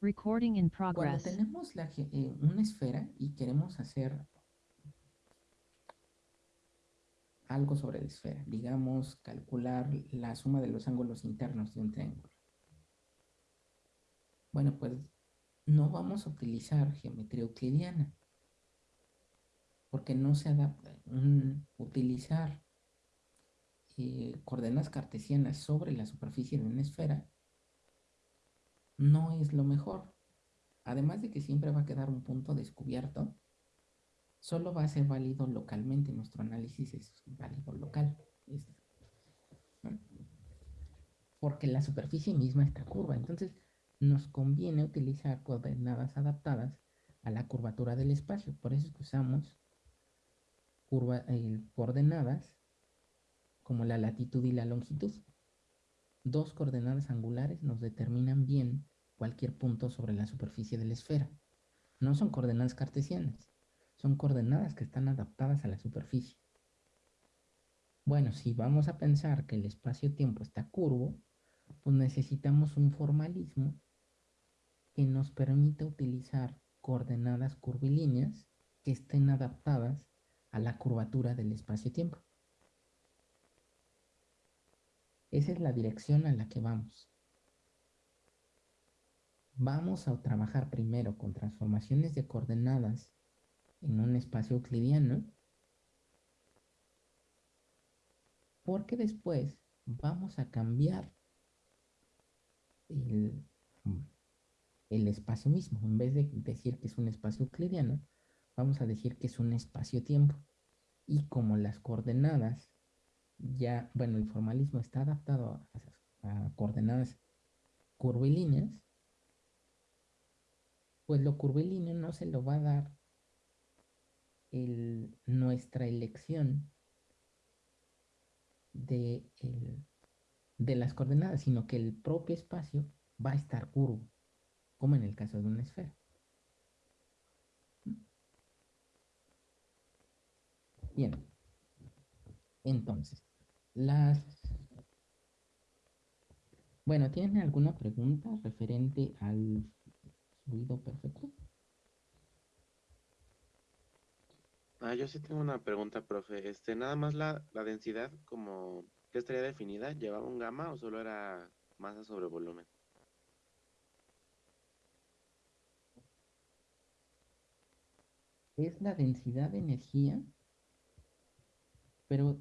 Recording in Cuando progress. tenemos la ge- eh, una esfera y queremos hacer algo sobre la esfera, digamos, calcular la suma de los ángulos internos de un triángulo. Bueno, pues no vamos a utilizar geometría euclidiana, porque no se adapta. Un- utilizar eh, coordenadas cartesianas sobre la superficie de una esfera no es lo mejor. Además de que siempre va a quedar un punto descubierto, solo va a ser válido localmente. Nuestro análisis es válido local. Es- ¿no? Porque la superficie misma está curva. Entonces, nos conviene utilizar coordenadas adaptadas a la curvatura del espacio. Por eso es que usamos curva, eh, coordenadas como la latitud y la longitud. Dos coordenadas angulares nos determinan bien cualquier punto sobre la superficie de la esfera. No son coordenadas cartesianas, son coordenadas que están adaptadas a la superficie. Bueno, si vamos a pensar que el espacio-tiempo está curvo, pues necesitamos un formalismo que nos permita utilizar coordenadas curvilíneas que estén adaptadas a la curvatura del espacio-tiempo. Esa es la dirección a la que vamos. Vamos a trabajar primero con transformaciones de coordenadas en un espacio euclidiano, porque después vamos a cambiar el, el espacio mismo. En vez de decir que es un espacio euclidiano, vamos a decir que es un espacio-tiempo. Y como las coordenadas ya, bueno, el formalismo está adaptado a, a coordenadas curvilíneas, pues lo curvilíneo no se lo va a dar el- nuestra elección de, el- de las coordenadas, sino que el propio espacio va a estar curvo, como en el caso de una esfera. Bien, entonces, las... Bueno, ¿tienen alguna pregunta referente al fluido perfecto? Ah, yo sí tengo una pregunta, profe. Este, nada más la, la densidad, como que estaría definida, ¿llevaba un gamma o solo era masa sobre volumen? Es la densidad de energía, pero...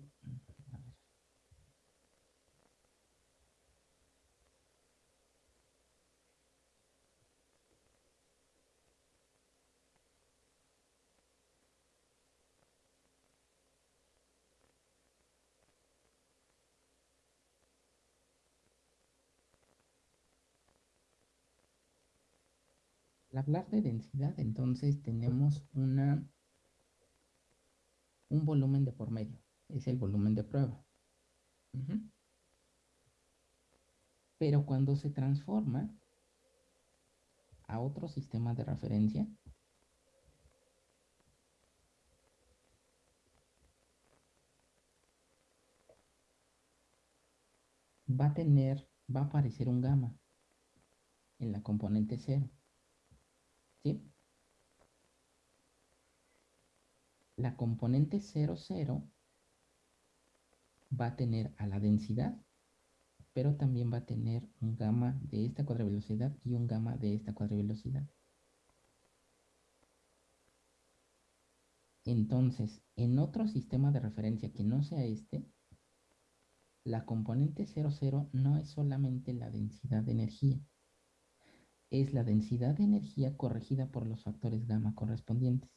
Al hablar de densidad, entonces tenemos una, un volumen de por medio. Es el volumen de prueba. Pero cuando se transforma a otro sistema de referencia, va a tener, va a aparecer un gamma en la componente 0 la componente 0, 0 va a tener a la densidad, pero también va a tener un gamma de esta cuadrivelocidad y un gamma de esta cuadrivelocidad. Entonces, en otro sistema de referencia que no sea este, la componente 00 no es solamente la densidad de energía, es la densidad de energía corregida por los factores gamma correspondientes.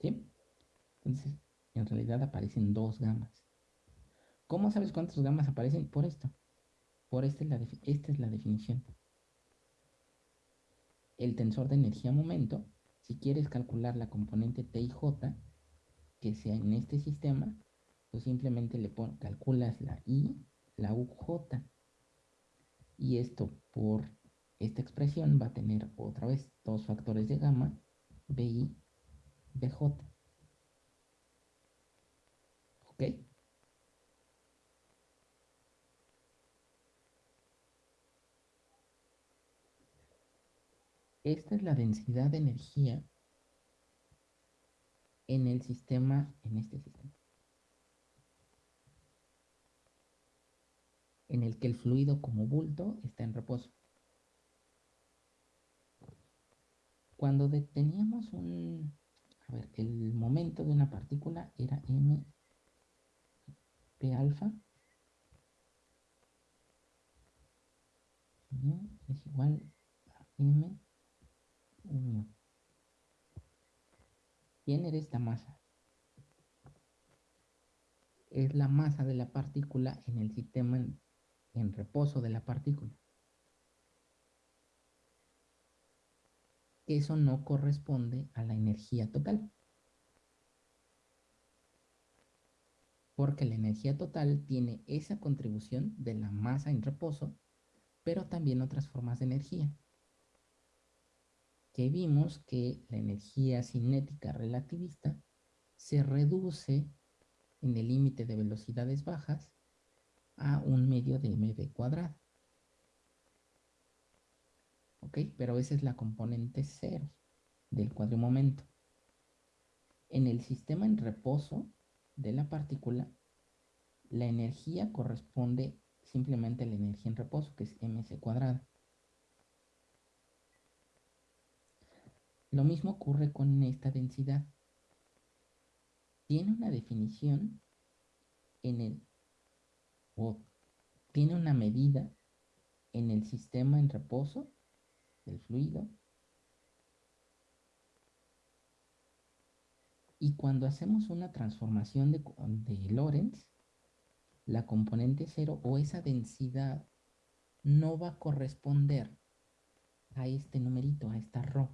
¿Sí? Entonces, en realidad aparecen dos gamas. ¿Cómo sabes cuántas gamas aparecen? Por esto. Por esta es la, esta es la definición. El tensor de energía-momento, si quieres calcular la componente T y J, que sea en este sistema, pues simplemente le calculas la I, la UJ. Y esto por esta expresión va a tener otra vez dos factores de gamma, BI, BJ. ¿Ok? Esta es la densidad de energía en el sistema, en este sistema. En el que el fluido como bulto está en reposo. Cuando deteníamos un, a ver, el momento de una partícula era m p alfa es igual a m u ¿Quién era esta masa? Es la masa de la partícula en el sistema en, reposo de la partícula. eso no corresponde a la energía total. Porque la energía total tiene esa contribución de la masa en reposo, pero también otras formas de energía. Que vimos que la energía cinética relativista se reduce en el límite de velocidades bajas a un medio de mv cuadrado. ¿ok? Pero esa es la componente cero del cuadrimomento. En el sistema en reposo de la partícula, la energía corresponde simplemente a la energía en reposo, que es mc cuadrado. Lo mismo ocurre con esta densidad. Tiene una definición en el, o tiene una medida en el sistema en reposo del fluido. Y cuando hacemos una transformación de, de Lorentz, la componente cero o esa densidad no va a corresponder a este numerito, a esta ρ.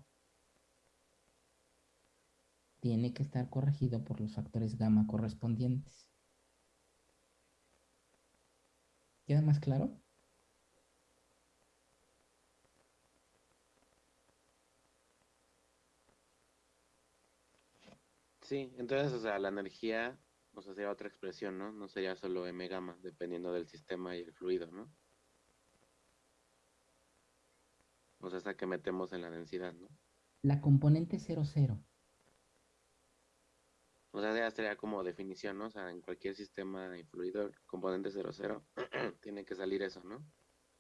Tiene que estar corregido por los factores gamma correspondientes. ¿Queda más claro? Sí, entonces, o sea, la energía, o sea, sería otra expresión, ¿no? No sería solo m gamma, dependiendo del sistema y el fluido, ¿no? O sea, esa que metemos en la densidad, ¿no? La componente 00. O sea, ya sería como definición, ¿no? O sea, en cualquier sistema y fluido, componente 00, tiene que salir eso, ¿no?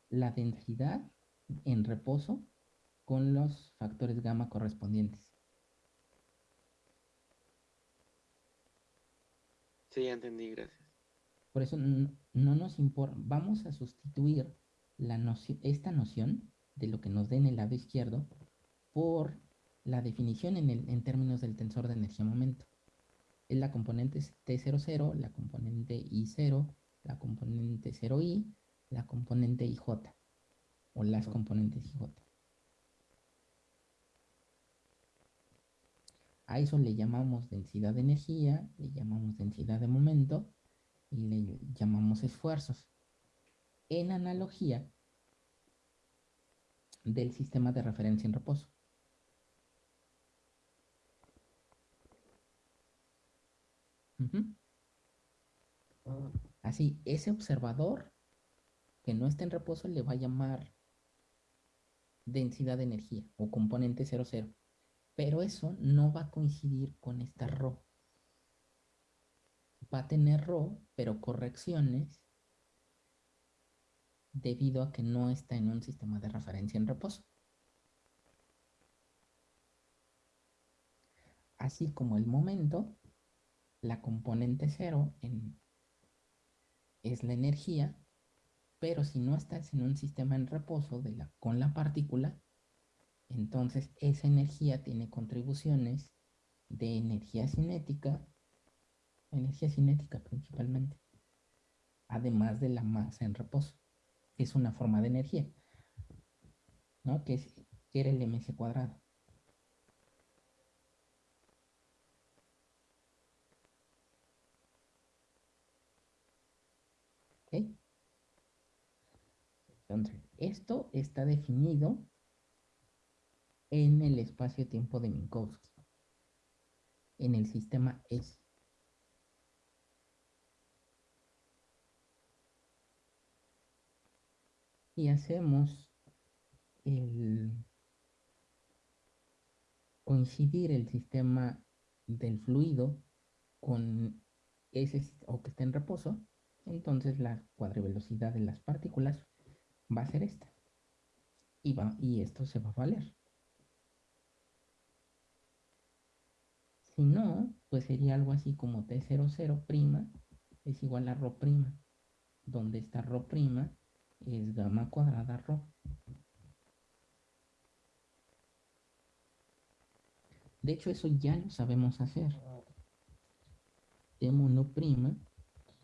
La densidad en reposo con los factores gamma correspondientes. Sí, ya entendí, gracias. Por eso no, nos importa, vamos a sustituir la noción, esta noción de lo que nos dé en el lado izquierdo por la definición en, el, en términos del tensor de energía-momento. Es la componente T00, la componente I0, la componente 0I, la componente IJ, o las componentes IJ. A eso le llamamos densidad de energía, le llamamos densidad de momento y le llamamos esfuerzos. En analogía del sistema de referencia en reposo. Así, ese observador que no está en reposo le va a llamar densidad de energía o componente 00. Pero eso no va a coincidir con esta RO. Va a tener RO, pero correcciones debido a que no está en un sistema de referencia en reposo. Así como el momento, la componente cero es la energía, pero si no estás en un sistema en reposo con la partícula, entonces, esa energía tiene contribuciones de energía cinética, energía cinética principalmente, además de la masa en reposo, que es una forma de energía, ¿no? Que, es, que era el ms cuadrado. Entonces, esto está definido en el espacio-tiempo de Minkowski, en el sistema S. Y hacemos el, coincidir el sistema del fluido con ese o que esté en reposo, entonces la cuadrivelocidad de las partículas va a ser esta. Y, va, y esto se va a valer. Si no, pues sería algo así como T00' prima es igual a Rho prima, donde esta Rho prima es gamma cuadrada Rho. De hecho, eso ya lo sabemos hacer. T mono prima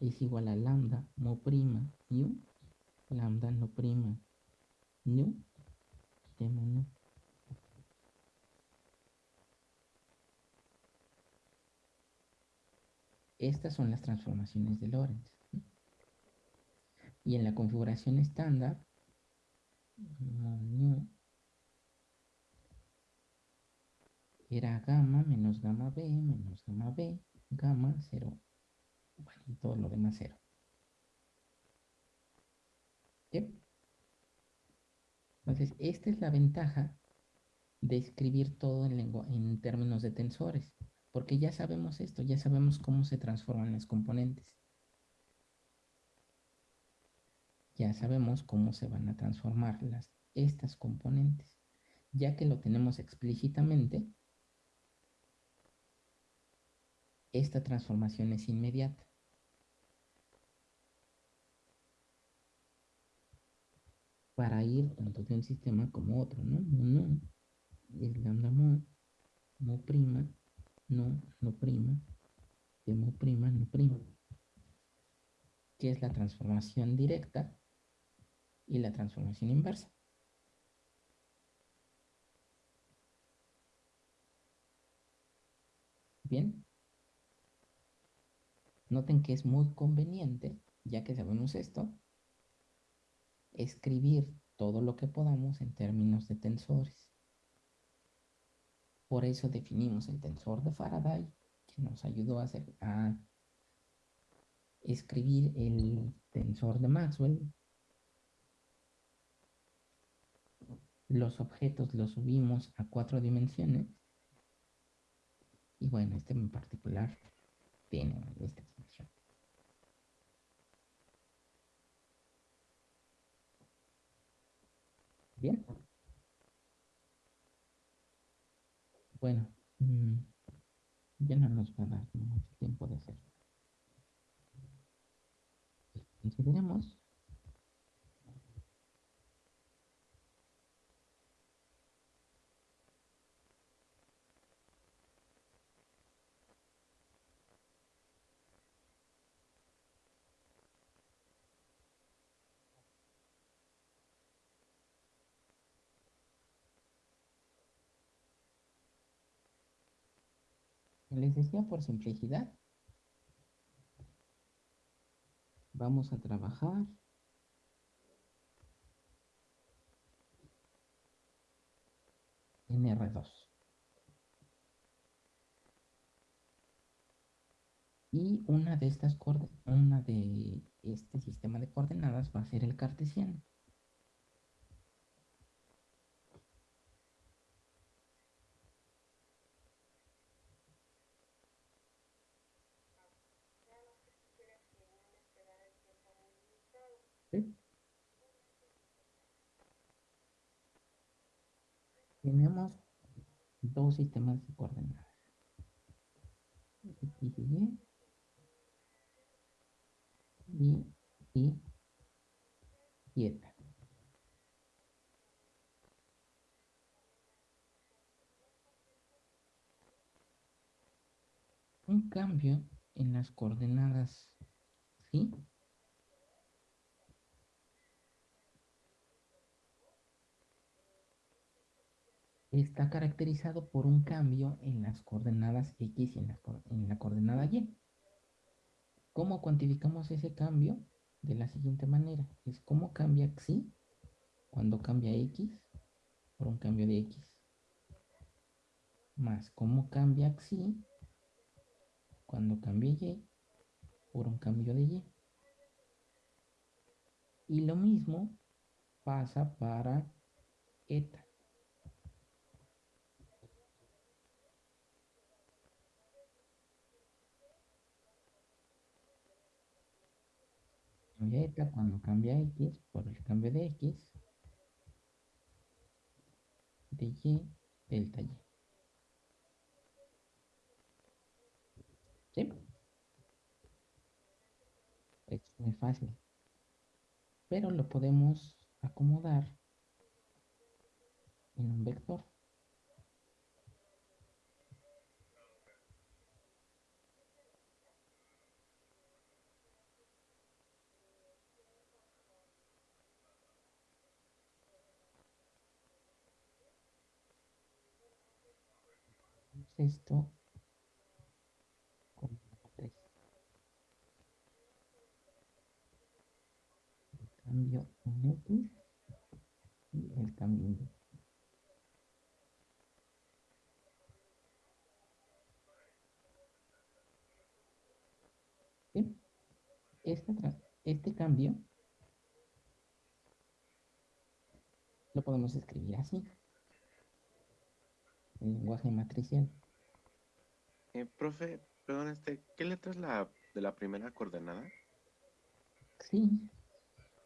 es igual a lambda, mo prima, mu lambda no prima nu, T no. Estas son las transformaciones de Lorentz. Y en la configuración estándar, era gamma menos gamma B menos gamma B, gamma 0, bueno, y todo lo demás 0. Entonces, esta es la ventaja de escribir todo en, en términos de tensores, porque ya sabemos esto, ya sabemos cómo se transforman las componentes. Ya sabemos cómo se van a transformar las, estas componentes. Ya que lo tenemos explícitamente, esta transformación es inmediata. Para ir tanto de un sistema como otro, ¿no? No, es lambda mo, mo prima, no, no prima, de mo prima, no prima. Que es la transformación directa y la transformación inversa. Bien. Noten que es muy conveniente, ya que sabemos esto, escribir todo lo que podamos en términos de tensores. Por eso definimos el tensor de Faraday, que nos ayudó a, hacer, a escribir el tensor de Maxwell. Los objetos los subimos a cuatro dimensiones. Y bueno, este en particular tiene esta expresión. Bien. Bueno, mm, ya no nos va a dar mucho tiempo de hacer. Consideremos Les decía por simplicidad, vamos a trabajar en R2. Y una de estas una de este sistema de coordenadas va a ser el cartesiano. Tenemos dos sistemas de coordenadas. X y Y, y, y Un cambio en las coordenadas, ¿sí? Está caracterizado por un cambio en las coordenadas X y en la, coordenada Y. ¿Cómo cuantificamos ese cambio? De la siguiente manera. Es cómo cambia Xi cuando cambia X por un cambio de X. Más cómo cambia Xi cuando cambia Y por un cambio de Y. Y lo mismo pasa para eta. Cambia cuando cambia x, por el cambio de x, de y, delta y. ¿Sí? Es muy fácil. Pero lo podemos acomodar en un vector. Esto con el cambio en X y el cambio en Y. Este, este cambio lo podemos escribir así el lenguaje matricial. Eh, profe, perdón, este, ¿qué letra es la de la primera coordenada? Sí.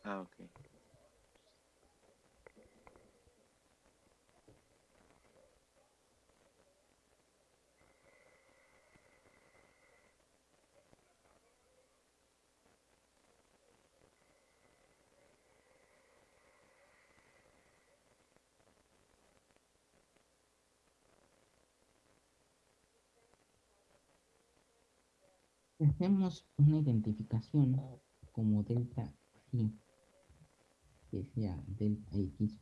Ah, ok. Hacemos una identificación como delta phi, que sea delta x,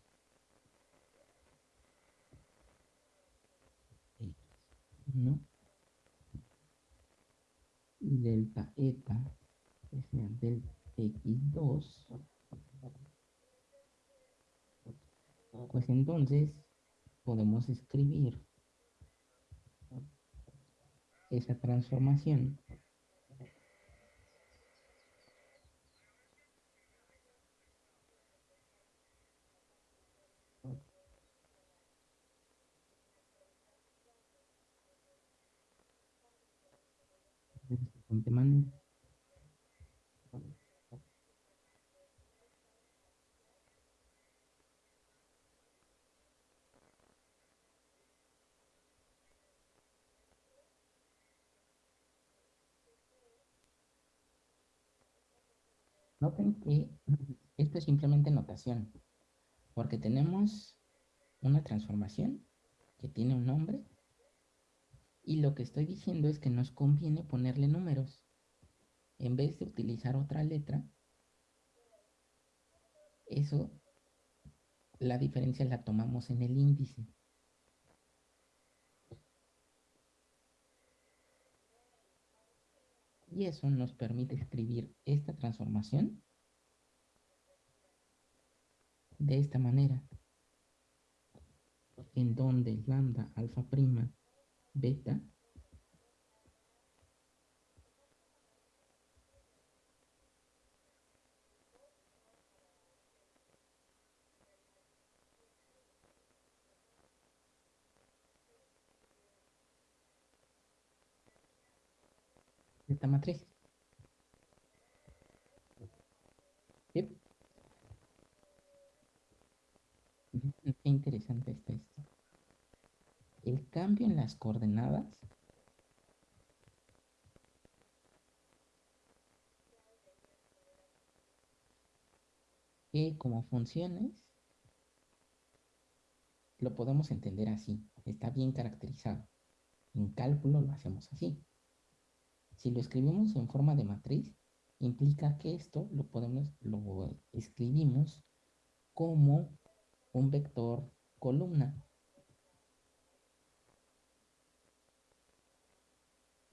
x1 y delta eta, que sea delta x2, pues entonces podemos escribir esa transformación Noten que esto es simplemente notación, porque tenemos una transformación que tiene un nombre y lo que estoy diciendo es que nos conviene ponerle números. En vez de utilizar otra letra, eso, la diferencia la tomamos en el índice. Y eso nos permite escribir esta transformación de esta manera, en donde lambda, alfa prima, beta esta matriz. Qué interesante está esto. El cambio en las coordenadas que como funciones lo podemos entender así. Está bien caracterizado. En cálculo lo hacemos así. Si lo escribimos en forma de matriz, implica que esto lo podemos, lo escribimos como un vector columna.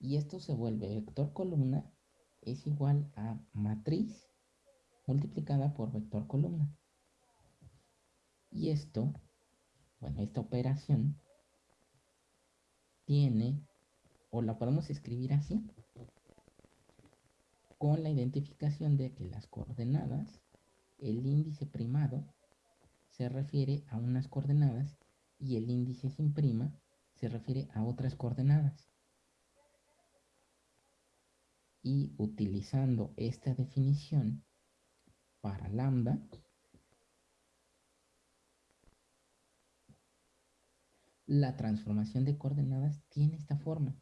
Y esto se vuelve vector columna es igual a matriz multiplicada por vector columna. Y esto, bueno, esta operación tiene, o la podemos escribir así, con la identificación de que las coordenadas, el índice primado, se refiere a unas coordenadas y el índice sin prima se refiere a otras coordenadas. Y utilizando esta definición, para lambda, la transformación de coordenadas tiene esta forma.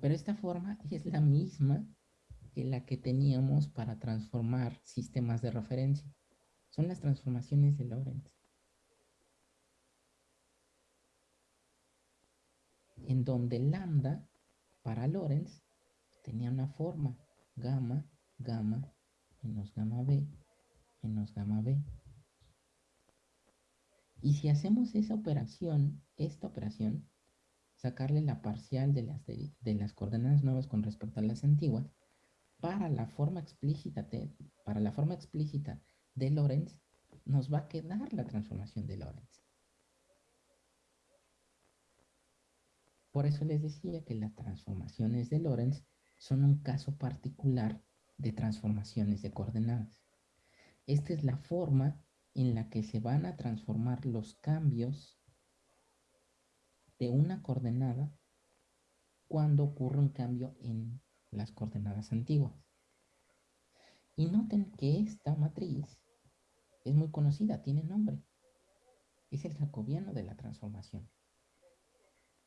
Pero esta forma es la misma que la que teníamos para transformar sistemas de referencia. Son las transformaciones de Lorentz. En donde lambda para Lorentz tenía una forma gamma, gamma, menos gamma b, menos gamma b. Y si hacemos esa operación, esta operación, sacarle la parcial de las, de, las coordenadas nuevas con respecto a las antiguas, para la forma explícita de, para la forma explícita de Lorentz, nos va a quedar la transformación de Lorentz. Por eso les decía que las transformaciones de Lorentz son un caso particular de transformaciones de coordenadas. Esta es la forma en la que se van a transformar los cambios de una coordenada cuando ocurre un cambio en las coordenadas antiguas. Y noten que esta matriz es muy conocida, tiene nombre. Es el jacobiano de la transformación,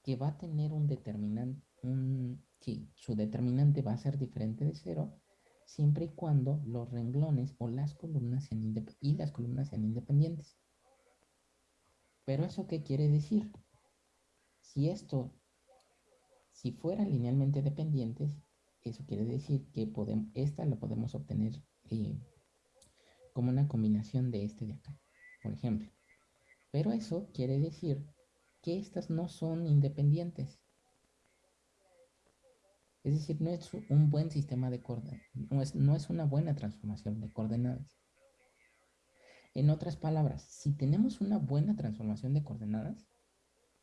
que va a tener un determinante, un, sí, su determinante va a ser diferente de cero siempre y cuando los renglones o las columnas sean y las columnas sean independientes. Pero eso qué quiere decir? Si esto, si fueran linealmente dependientes, eso quiere decir que podemos, esta la podemos obtener eh, como una combinación de este de acá, por ejemplo. Pero eso quiere decir que estas no son independientes. Es decir, no es un buen sistema de coordenadas, no es, no es una buena transformación de coordenadas. En otras palabras, si tenemos una buena transformación de coordenadas,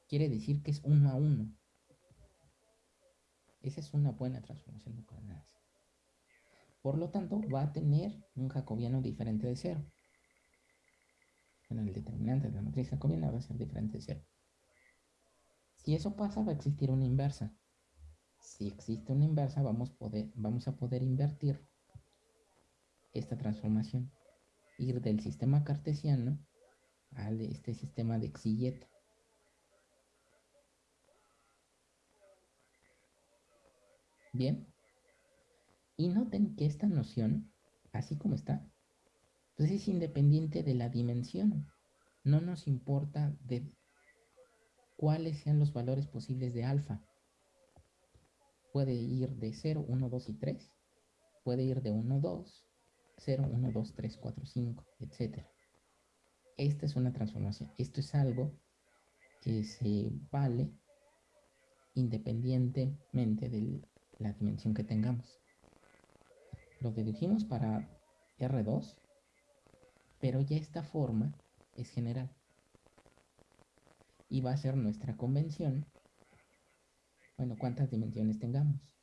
quiere decir que es uno a uno. Esa es una buena transformación de coordenadas. Por lo tanto, va a tener un jacobiano diferente de cero. Bueno, el determinante de la matriz jacobiana va a ser diferente de cero. Si eso pasa, va a existir una inversa si existe una inversa, vamos, a poder invertir esta transformación. Ir del sistema cartesiano a este sistema de Xillet. Bien. Y noten que esta noción, así como está, pues es independiente de la dimensión. No nos importa de cuáles sean los valores posibles de alfa puede ir de 0, 1, 2 y 3, puede ir de 1, 2, 0, 1, 2, 3, 4, 5, etc. Esta es una transformación. Esto es algo que se vale independientemente de la dimensión que tengamos. Lo dedujimos para R2, pero ya esta forma es general. Y va a ser nuestra convención bueno, cuántas dimensiones tengamos.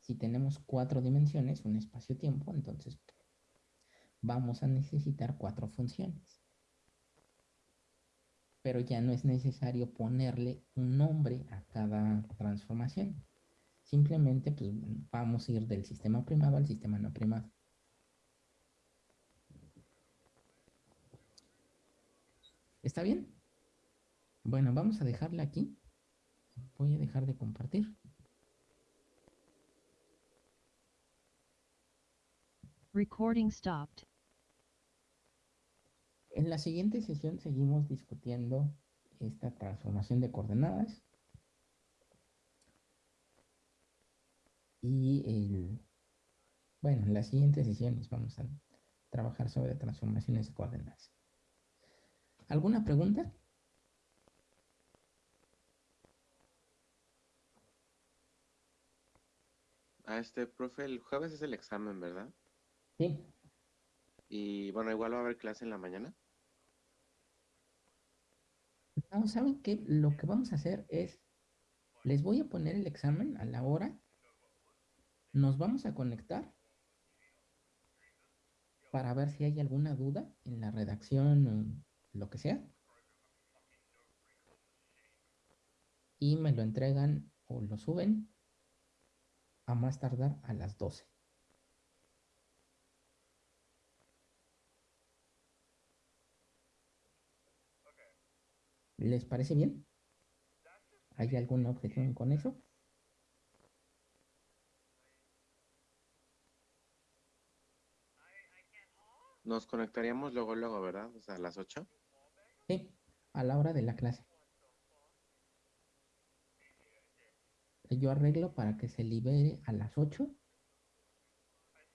Si tenemos cuatro dimensiones, un espacio-tiempo, entonces vamos a necesitar cuatro funciones. Pero ya no es necesario ponerle un nombre a cada transformación. Simplemente pues, vamos a ir del sistema primado al sistema no primado. ¿Está bien? Bueno, vamos a dejarla aquí voy a dejar de compartir. Recording stopped. En la siguiente sesión seguimos discutiendo esta transformación de coordenadas. Y el, bueno, en las siguientes sesiones vamos a trabajar sobre transformaciones de coordenadas. ¿Alguna pregunta? Este, profe, el jueves es el examen, ¿verdad? Sí. Y bueno, igual va a haber clase en la mañana. No, ¿saben qué? Lo que vamos a hacer es, les voy a poner el examen a la hora, nos vamos a conectar para ver si hay alguna duda en la redacción o lo que sea. Y me lo entregan o lo suben a más tardar a las 12. ¿Les parece bien? ¿Hay alguna objeción con eso? Nos conectaríamos luego, luego, ¿verdad? O sea, a las 8. Sí, a la hora de la clase. Yo arreglo para que se libere a las 8,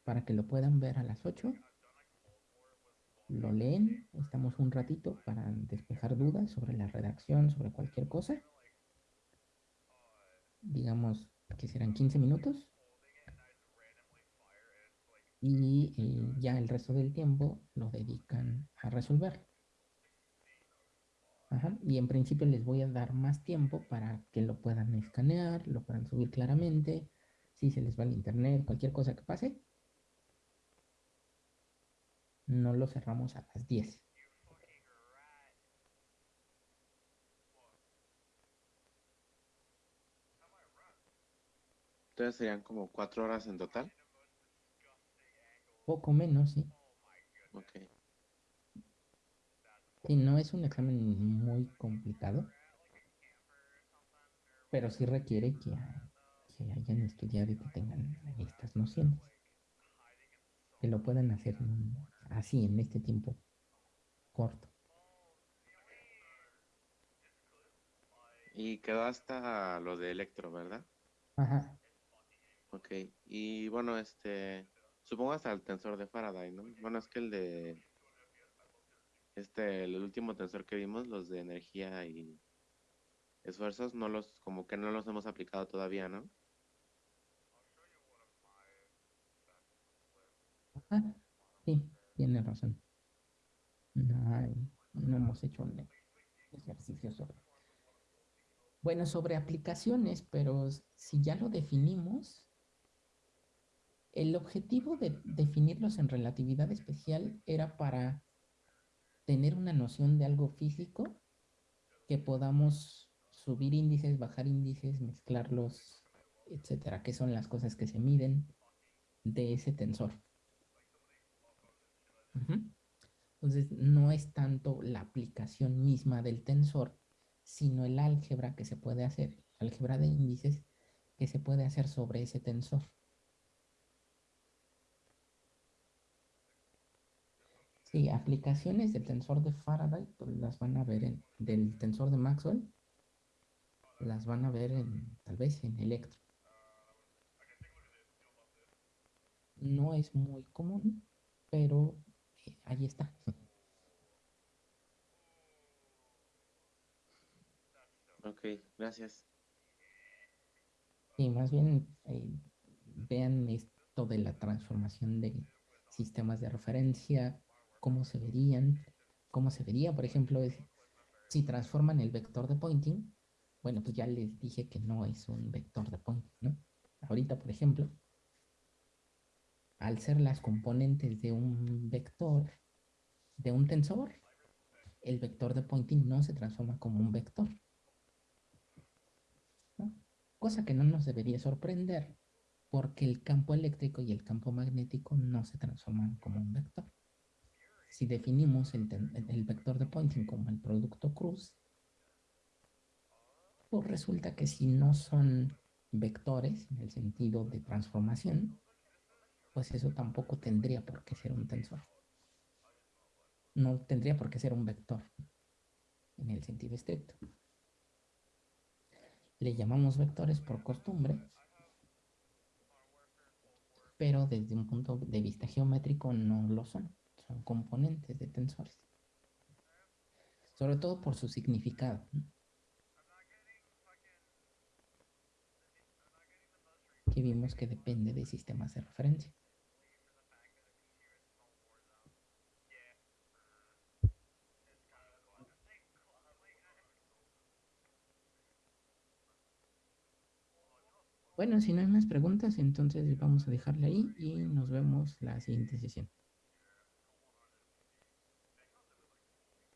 para que lo puedan ver a las 8. Lo leen, estamos un ratito para despejar dudas sobre la redacción, sobre cualquier cosa. Digamos que serán 15 minutos. Y eh, ya el resto del tiempo lo dedican a resolver. Ajá. Y en principio les voy a dar más tiempo para que lo puedan escanear, lo puedan subir claramente. Si se les va el internet, cualquier cosa que pase. No lo cerramos a las 10. Entonces serían como cuatro horas en total. Poco menos, sí. Ok. Sí, no es un examen muy complicado, pero sí requiere que, que hayan estudiado y que tengan estas nociones. Que lo puedan hacer así, en este tiempo corto. Y quedó hasta lo de electro, ¿verdad? Ajá. Ok. Y bueno, este, supongo hasta el tensor de Faraday, ¿no? Bueno, es que el de, este, el último tensor que vimos, los de energía y esfuerzos, no los, como que no los hemos aplicado todavía, ¿no? Sí, tiene razón. No, no hemos hecho un ejercicio sobre. Bueno, sobre aplicaciones, pero si ya lo definimos, el objetivo de definirlos en relatividad especial era para tener una noción de algo físico que podamos subir índices, bajar índices, mezclarlos, etcétera, que son las cosas que se miden de ese tensor. Entonces, no es tanto la aplicación misma del tensor, sino el álgebra que se puede hacer, álgebra de índices que se puede hacer sobre ese tensor. Sí, aplicaciones del tensor de Faraday, pues las van a ver en, del tensor de Maxwell, las van a ver en, tal vez en Electro. No es muy común, pero eh, ahí está. Ok, gracias. Sí, más bien eh, vean esto de la transformación de sistemas de referencia, cómo se verían, cómo se vería, por ejemplo, es- si transforman el vector de Poynting, bueno, pues ya les dije que no es un vector de Poynting, ¿no? Ahorita, por ejemplo, al ser las componentes de un vector, de un tensor, el vector de Poynting no se transforma como un vector. Cosa que no nos debería sorprender, porque el campo eléctrico y el campo magnético no se transforman como un vector. Si definimos el, vector de Poynting como el producto cruz, pues resulta que si no son vectores en el sentido de transformación, pues eso tampoco tendría por qué ser un tensor. No tendría por qué ser un vector en el sentido estricto. Le llamamos vectores por costumbre, pero desde un punto de vista geométrico no lo son. Componentes de tensores. Sobre todo por su significado. Que vimos que depende de sistemas de referencia. Bueno, si no hay más preguntas, entonces vamos a dejarle ahí y nos vemos la siguiente sesión.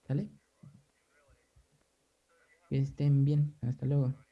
¿Sale? Que estén bien. Hasta luego.